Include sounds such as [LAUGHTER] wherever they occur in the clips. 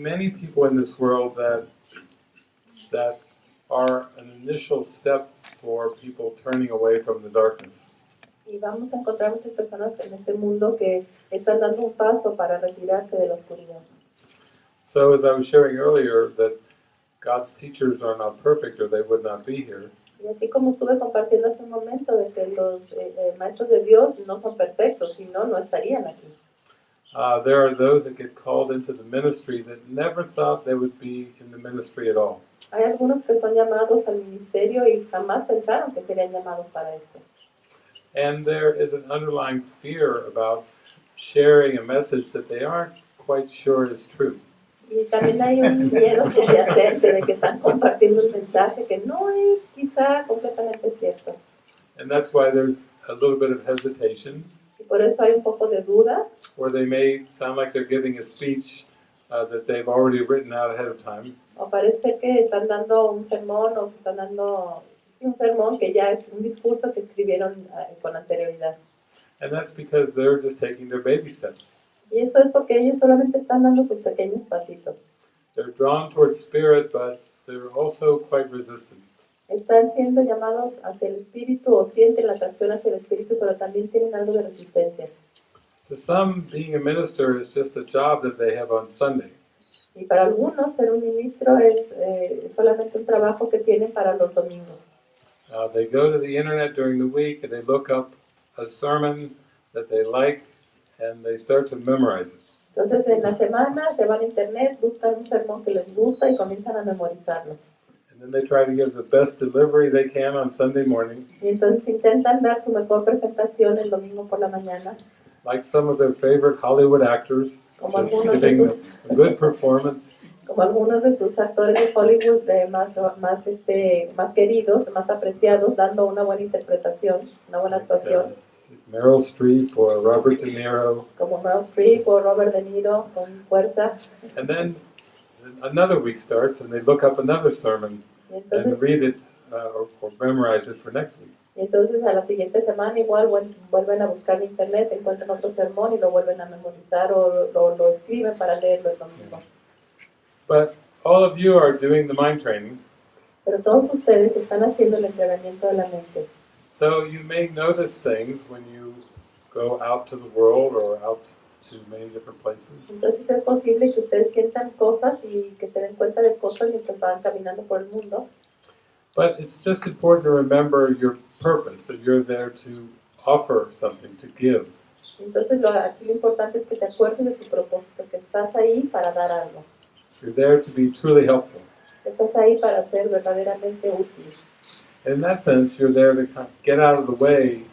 many people in this world that that are an initial step for people turning away from the darkness. Y vamos a encontrar muchas personas en este mundo que están dando un paso para retirarse de la oscuridad. So as I was sharing earlier, that God's teachers are not perfect or they would not be here. Y así como estuve compartiendo hace un momento de que los eh, eh, maestros de Dios no son perfectos, si no, no estarían aquí. Uh, there are those that get called into the ministry that never thought they would be in the ministry at all. Hay algunos que son llamados al ministerio y jamás pensaron que serían llamados para esto. And there is an underlying fear about sharing a message that they aren't quite sure is true. Y también hay un miedo subyacente de que están compartiendo un mensaje que no es quizá completamente cierto. And that's why there's a little bit of hesitation, por eso hay un poco de duda, or they may sound like they're giving a speech uh, that they've already written out ahead of time. o parece que están dando un sermón o que están dando un sermón que ya es un discurso que escribieron eh, con anterioridad. And that's because they're just taking their baby steps. Y eso es porque ellos solamente están dando sus pequeños pasitos. They're drawn towards spirit, but they're also quite resistant. Están siendo llamados hacia el espíritu o sienten la atracción hacia el espíritu, pero también tienen algo de resistencia. To some, being a minister is just a job that they have on Sunday. Y para algunos ser un ministro es eh, solamente un trabajo que tienen para los domingos. Uh, they go to the internet during the week and they look up a sermon that they like and they start to memorize it. Entonces en la semana se van a internet, buscan un sermón que les gusta y comienzan a memorizarlo. Then they try to give the best delivery they can on Sunday morning, entonces intentan dar su mejor presentación el domingo por la mañana, like some of their favorite Hollywood actors, como just de giving sus, a good performance. como algunos de sus actores de Hollywood eh, más, más, este, más queridos, más apreciados, dando una buena interpretación, una buena actuación, Uh, Meryl Streep or Robert De Niro. como Meryl Streep o Robert De Niro con fuerza. And then another week starts and they look up another sermon Y and read it uh, or, or memorize it for next week. entonces a la siguiente semana igual vuelven a buscar en internet, encuentran otro sermón y lo vuelven a memorizar o lo, lo escriben para leerlo el domingo. But all of you are doing the mind training, Pero todos ustedes están haciendo el entrenamiento de la mente. so you may notice things when you go out to the world or out to many different places. Entonces es posible que ustedes sientan cosas y que se den cuenta de cosas mientras van caminando por el mundo. But it's just important to remember your purpose, that you're there to offer something, to give. Entonces lo, aquí lo importante es que te acuerdes de tu propósito, que estás ahí para dar algo. You're there to be truly helpful. Estás ahí para ser verdaderamente útil. And in that sense, you're there to get out of the way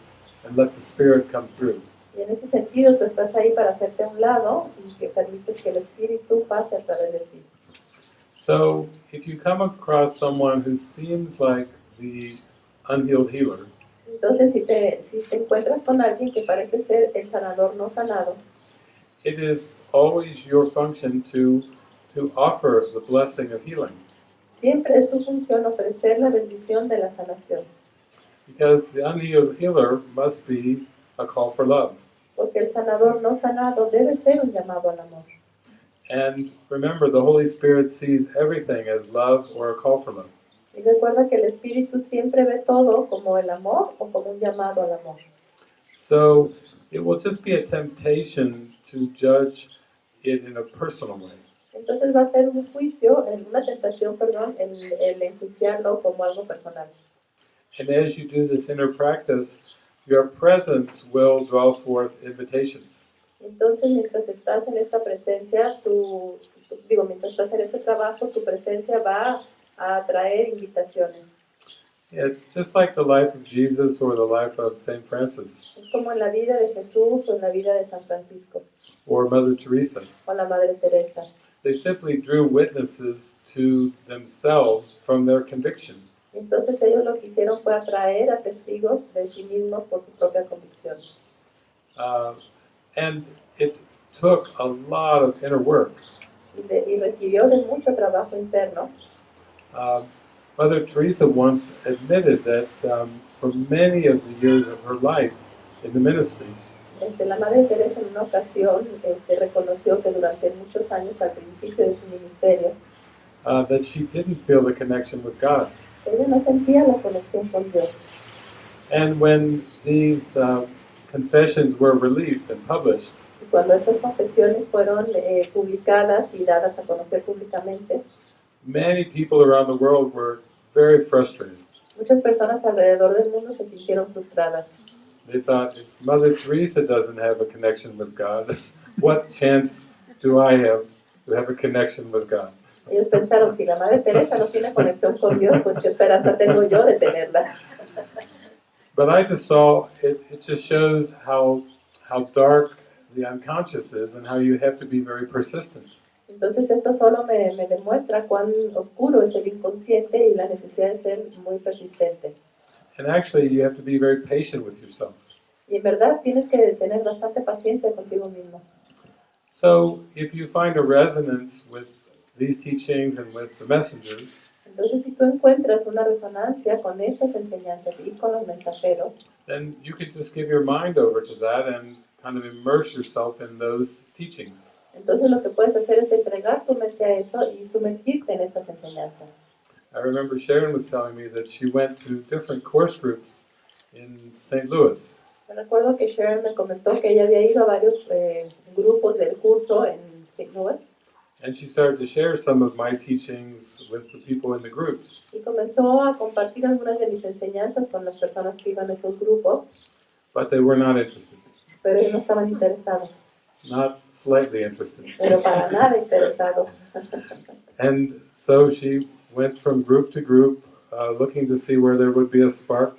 and let the Spirit come through. Y en ese sentido tú estás ahí para hacerte a un lado y que permites que el Espíritu pase a través de ti. So, if you come across someone who seems like the unhealed healer, Entonces si te, si te encuentras con alguien que parece ser el sanador no sanado, it is always your function to to offer the blessing of healing, siempre es tu función ofrecer la bendición de la sanación. because the unhealed healer must be a call for love. Porque el sanador no sanado debe ser un llamado al amor. And remember, the Holy Spirit sees everything as love or a call for love. Y recuerda que el Espíritu siempre ve todo como el amor o como un llamado al amor. So it will just be a temptation to judge it in a personal way. Entonces va a ser un juicio, una tentación, perdón, el, el enjuiciarlo como algo personal. And as you do this inner practice, your presence will draw forth invitations. Entonces, mientras estás en esta presencia, tu, digo, mientras estás en este trabajo, tu presencia va a atraer invitaciones. It's just like the life of Jesus or the life of St. Francis Es como en la vida de Jesús o en la vida de San Francisco or Mother Teresa. o la Madre Teresa. They simply drew witnesses to themselves from their conviction. Entonces ellos lo que hicieron fue atraer a testigos de sí mismos por su propia convicción. Uh, and it took a lot of inner work. Y, de- y requirió de mucho trabajo interno. Uh, Mother Teresa once admitted that um, for many of the years of her life in the ministry, Este, la Madre Teresa en una ocasión este, reconoció que durante muchos años al principio de su ministerio, uh, that she didn't feel the connection with God. Ella no sentía la conexión con Dios. And when these uh, confessions were released and published, cuando estas confesiones fueron eh, publicadas y dadas a conocer públicamente, many people around the world were very frustrated. muchas personas alrededor del mundo se sintieron frustradas. They thought, if Mother Teresa doesn't have a connection with God, [LAUGHS] what chance do I have to have a connection with God? Ellos pensaron, si la Madre Teresa no tiene conexión con Dios, pues qué esperanza tengo yo de tenerla. But I just saw it, it just shows how how dark the unconscious is and how you have to be very persistent. Entonces esto solo me, me demuestra cuán oscuro es el inconsciente y la necesidad de ser muy persistente. And actually you have to be very patient with yourself. Y en verdad tienes que tener bastante paciencia contigo mismo. So if you find a resonance with these teachings and with the messengers, Entonces si tú encuentras una resonancia con estas enseñanzas y con los mensajeros, then you can just give your mind over to that and kind of immerse yourself in those teachings. entonces lo que puedes hacer es entregar tu mente a eso y sumergirte en estas enseñanzas. I remember Sharon was telling me that she went to different course groups in St. Louis. Me recuerdo que Sharon me comentó que ella había ido a varios eh, grupos del curso en St. Louis And she started to share some of my teachings with the people in the groups. y comenzó a compartir algunas de mis enseñanzas con las personas que iban a esos grupos, But they were not interested, pero ellos no estaban interesados, not slightly interested. pero para nada interesados. [LAUGHS] And so she went from group to group, uh, looking to see where there would be a spark.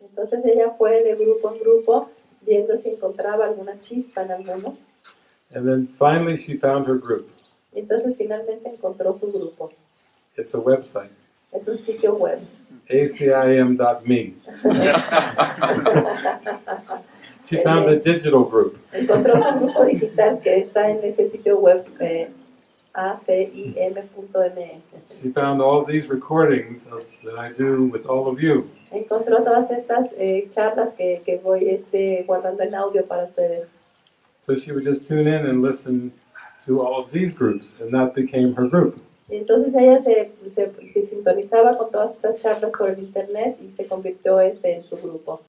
Entonces ella fue de grupo en grupo viendo si encontraba alguna chispa en alguno. And then finally she found her group. Entonces finalmente encontró su grupo. It's a website, Es un sitio web. acim.me. [LAUGHS] She found a digital group. Encontró su grupo digital que está en ese sitio web eh, acim.me. She found all these recordings of, that I do with all of you. Encontró todas estas eh, charlas que, que voy este, guardando en audio para ustedes. So she would just tune in and listen to all of these groups, and that became her group. Entonces ella se, se, se sintonizaba con todas estas charlas por el internet y se convirtió este en su grupo.